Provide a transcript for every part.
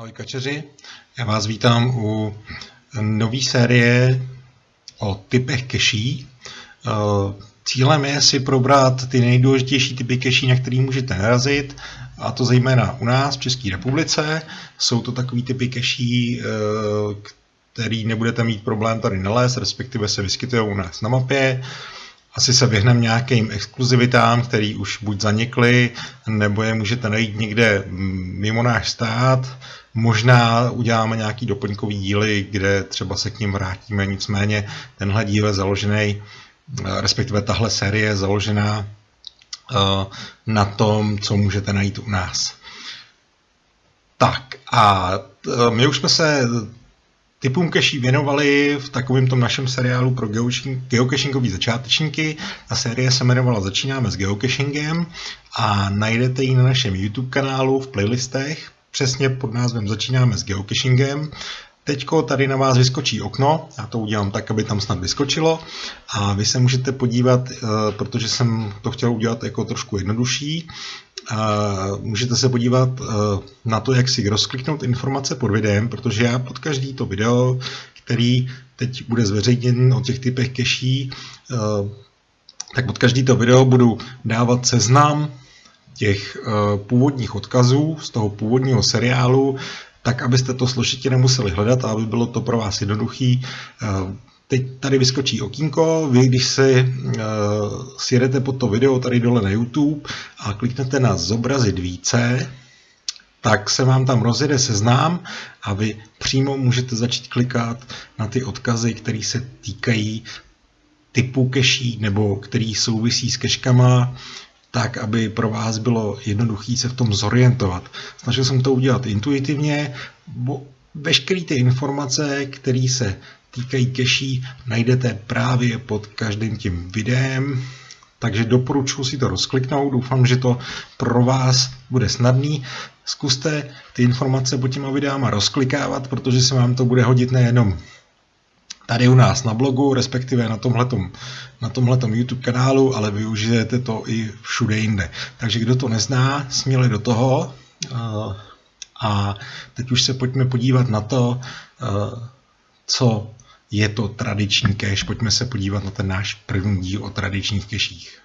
Ahoj kačeři, já vás vítám u nové série o typech keší. Eh, cílem je si probrat ty nejdůležitější typy keší, na který můžete narazit, a to zejména u nás v České republice. Jsou to takový typy keší, eh, který nebudete mít problém tady nalézt, respektive se vyskytují u nás na mapě. Asi se vyhneme nějakým exkluzivitám, který už buď zanikly, nebo je můžete najít někde mimo náš stát. Možná uděláme nějaký doplňkový díly, kde třeba se k ním vrátíme, nicméně tenhle díl je založený, respektive tahle série je založená eh, na tom, co můžete najít u nás. Tak a eh, my už jsme se typům keší věnovali v takovém tom našem seriálu pro geocachingové začátečníky. Ta série se jmenovala Začínáme s geocachingem a najdete ji na našem YouTube kanálu v playlistech přesně pod názvem Začínáme s geocachingem. Teďko tady na vás vyskočí okno, já to udělám tak, aby tam snad vyskočilo a vy se můžete podívat, eh, protože jsem to chtěl udělat jako trošku jednodušší, můžete se podívat eh, na to, jak si rozkliknout informace pod videem, protože já pod každý to video, který teď bude zveřejněn o těch typech keší, eh, tak pod každý to video budu dávat seznam těch eh, původních odkazů z toho původního seriálu, tak abyste to složitě nemuseli hledat a aby bylo to pro vás jednoduchý. Eh, teď tady vyskočí okýnko, vy když si uh, sjedete pod to video tady dole na YouTube a kliknete na zobrazit více, tak se vám tam rozjede seznám a vy přímo můžete začít klikat na ty odkazy, které se týkají typu keší nebo který souvisí s keškama, tak, aby pro vás bylo jednoduché se v tom zorientovat. Snažil jsem to udělat intuitivně, bo veškeré ty informace, které se týkají keší, najdete právě pod každým tím videem, takže doporučuji si to rozkliknout, doufám, že to pro vás bude snadný. Zkuste ty informace pod těma videama rozklikávat, protože se vám to bude hodit nejenom tady u nás na blogu, respektive na tomhletom, na tomhletom YouTube kanálu, ale využijete to i všude jinde. Takže kdo to nezná, směle do toho. Eh, a teď už se pojďme podívat na to, eh, co je to tradiční cache. Pojďme se podívat na ten náš první díl o tradičních keších.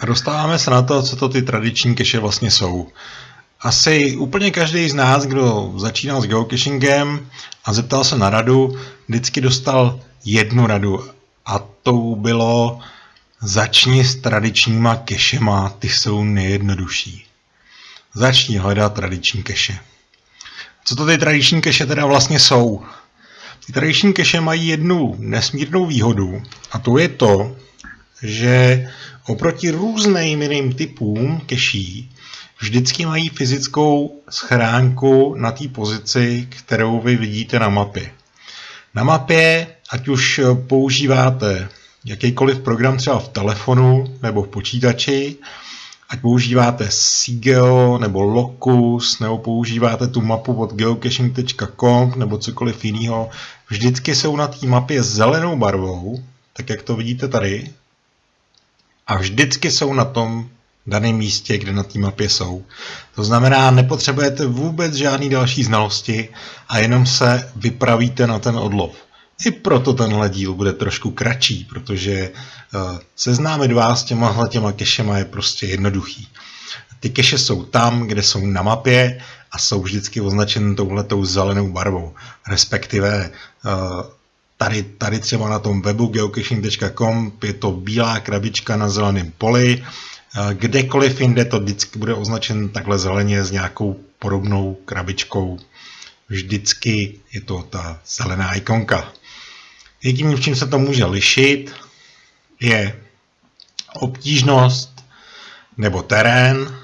A dostáváme se na to, co to ty tradiční keše vlastně jsou. Asi úplně každý z nás, kdo začínal s geocachingem a zeptal se na radu, vždycky dostal jednu radu a to bylo začni s tradičníma kešema, ty jsou nejjednodušší. Začni hledat tradiční keše. Co to ty tradiční keše teda vlastně jsou? Tradiční keše mají jednu nesmírnou výhodu a to je to, že oproti různým jiným typům keší vždycky mají fyzickou schránku na té pozici, kterou vy vidíte na mapě. Na mapě, ať už používáte jakýkoliv program třeba v telefonu nebo v počítači, ať používáte Sigeo nebo Locus, nebo používáte tu mapu od geocaching.com nebo cokoliv jiného, vždycky jsou na té mapě zelenou barvou, tak jak to vidíte tady, a vždycky jsou na tom daném místě, kde na té mapě jsou. To znamená, nepotřebujete vůbec žádný další znalosti a jenom se vypravíte na ten odlov. I proto tenhle díl bude trošku kratší, protože uh, seznámit vás s těma těma kešema je prostě jednoduchý. Ty keše jsou tam, kde jsou na mapě a jsou vždycky označeny touhletou zelenou barvou. Respektive uh, tady, tady třeba na tom webu geocaching.com je to bílá krabička na zeleném poli. Uh, kdekoliv jinde to vždycky bude označen takhle zeleně s nějakou podobnou krabičkou. Vždycky je to ta zelená ikonka. Jediný, v čím se to může lišit, je obtížnost nebo terén.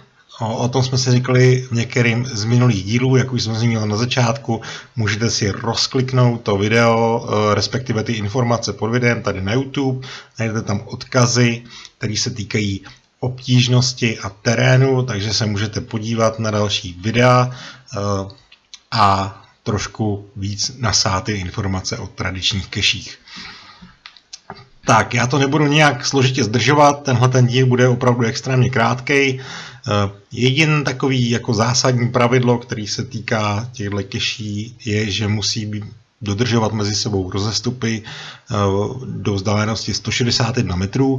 O, o tom jsme si říkali v některým z minulých dílů, jak už jsme zmínili na začátku. Můžete si rozkliknout to video, e, respektive ty informace pod videem tady na YouTube. Najdete tam odkazy, které se týkají obtížnosti a terénu, takže se můžete podívat na další videa e, a trošku víc nasát informace o tradičních keších. Tak, já to nebudu nějak složitě zdržovat, tenhle ten díl bude opravdu extrémně krátký. Jedin takový jako zásadní pravidlo, který se týká těchto keší, je, že musí být dodržovat mezi sebou rozestupy do vzdálenosti 161 metrů,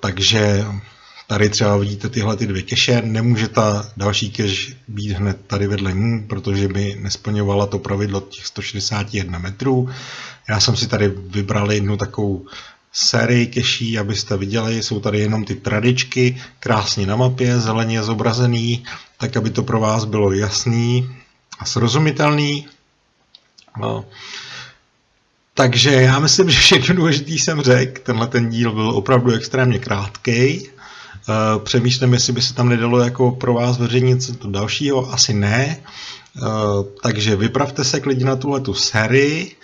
takže Tady třeba vidíte tyhle ty dvě keše, nemůže ta další keš být hned tady vedle ní, protože by nesplňovala to pravidlo těch 161 metrů. Já jsem si tady vybral jednu takovou sérii keší, abyste viděli, jsou tady jenom ty tradičky, krásně na mapě, zeleně zobrazený, tak aby to pro vás bylo jasný a srozumitelný. No. Takže já myslím, že všechno důležité jsem řekl. Tenhle ten díl byl opravdu extrémně krátký. Eh, přemýšlím, jestli by se tam nedalo jako pro vás veřejnit něco dalšího, asi ne. Eh, takže vypravte se klidně na tuhle tu sérii.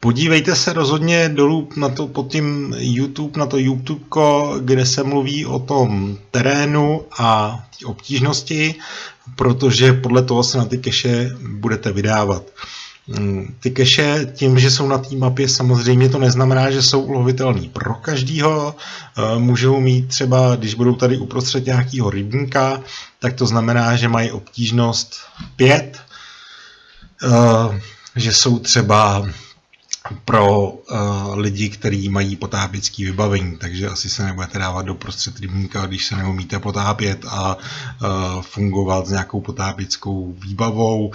Podívejte se rozhodně dolů na to pod tím YouTube, na to YouTube, kde se mluví o tom terénu a obtížnosti, protože podle toho se na ty keše budete vydávat. Mm, ty keše tím, že jsou na té mapě, samozřejmě to neznamená, že jsou ulovitelný pro každýho. Eh, můžou mít třeba, když budou tady uprostřed nějakého rybníka, tak to znamená, že mají obtížnost 5, eh, že jsou třeba pro uh, lidi, kteří mají potápěcký vybavení, takže asi se nebudete dávat do prostřed rybníka, když se neumíte potápět a fungovat s nějakou potápěckou výbavou,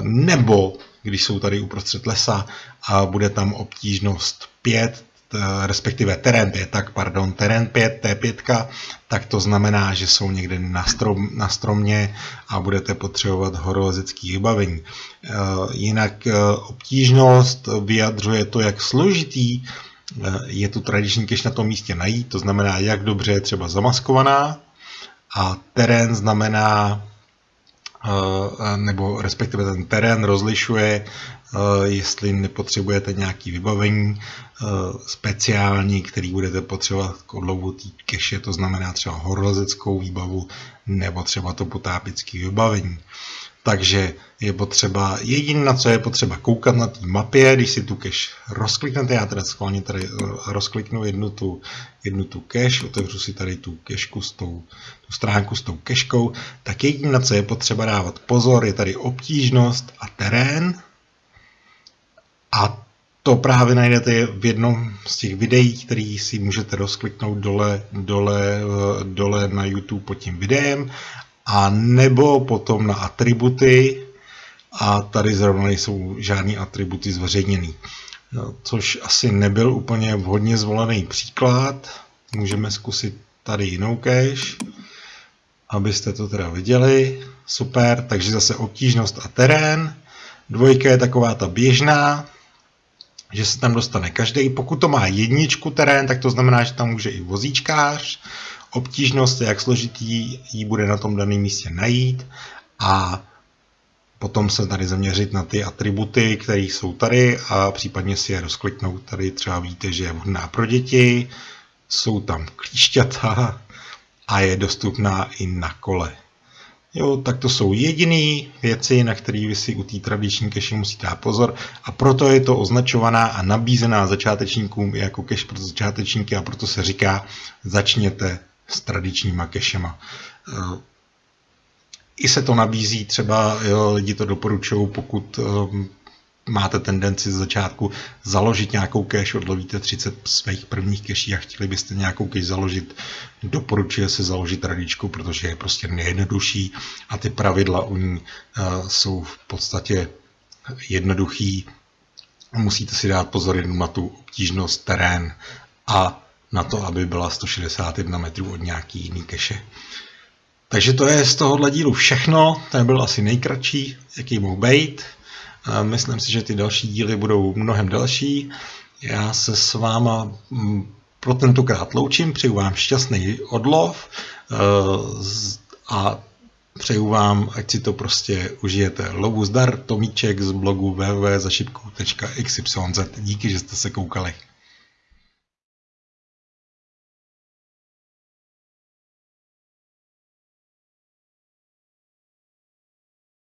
nebo když jsou tady uprostřed lesa a bude tam obtížnost 5, respektive terén 5, tak pardon, terén 5, T5, tak to znamená, že jsou někde na, strom, na stromě a budete potřebovat horolezecký vybavení. E, jinak e, obtížnost vyjadřuje to, jak složitý e, je tu tradiční keš na tom místě najít, to znamená, jak dobře je třeba zamaskovaná a terén znamená nebo respektive ten terén rozlišuje, jestli nepotřebujete nějaký vybavení speciální, který budete potřebovat k odlovu té keše, to znamená třeba horolezeckou výbavu nebo třeba to potápické vybavení. Takže je potřeba, jediné, na co je potřeba koukat na té mapě, když si tu cache rozkliknete, já teda schválně tady eh, rozkliknu jednu tu, jednu tu cache, otevřu si tady tu cacheku s tou, tu stránku s tou keškou, tak jediné, na co je potřeba dávat pozor, je tady obtížnost a terén. A to právě najdete v jednom z těch videí, který si můžete rozkliknout dole, dole, eh, dole na YouTube pod tím videem a nebo potom na atributy a tady zrovna nejsou žádné atributy zveřejněný. No, což asi nebyl úplně vhodně zvolený příklad. Můžeme zkusit tady jinou cache, abyste to teda viděli. Super, takže zase obtížnost a terén. Dvojka je taková ta běžná, že se tam dostane každý. Pokud to má jedničku terén, tak to znamená, že tam může i vozíčkář obtížnost, jak složitý ji bude na tom daném místě najít a potom se tady zaměřit na ty atributy, které jsou tady a případně si je rozkliknout. Tady třeba víte, že je vhodná pro děti, jsou tam klíšťata a je dostupná i na kole. Jo, tak to jsou jediné věci, na které vy si u té tradiční keše musíte dát pozor a proto je to označovaná a nabízená začátečníkům jako keš pro začátečníky a proto se říká začněte s tradičníma kešema. Eh, I se to nabízí, třeba jo, lidi to doporučují, pokud um, máte tendenci z začátku založit nějakou cache, odlovíte 30 svých prvních keší a chtěli byste nějakou cache založit, doporučuje se založit tradičku, protože je prostě nejjednodušší a ty pravidla u ní uh, jsou v podstatě jednoduchý. Musíte si dát pozor jenom na tu obtížnost, terén a na to, aby byla 161 metrů od nějaký jiný keše. Takže to je z tohohle dílu všechno, ten byl asi nejkratší, jaký mohl být. Myslím si, že ty další díly budou mnohem další. Já se s váma mm, pro tentokrát loučím, přeju vám šťastný odlov eh, a přeju vám, ať si to prostě užijete. Lobu zdar, Tomíček z blogu www.zašipku.xyz. Díky, že jste se koukali.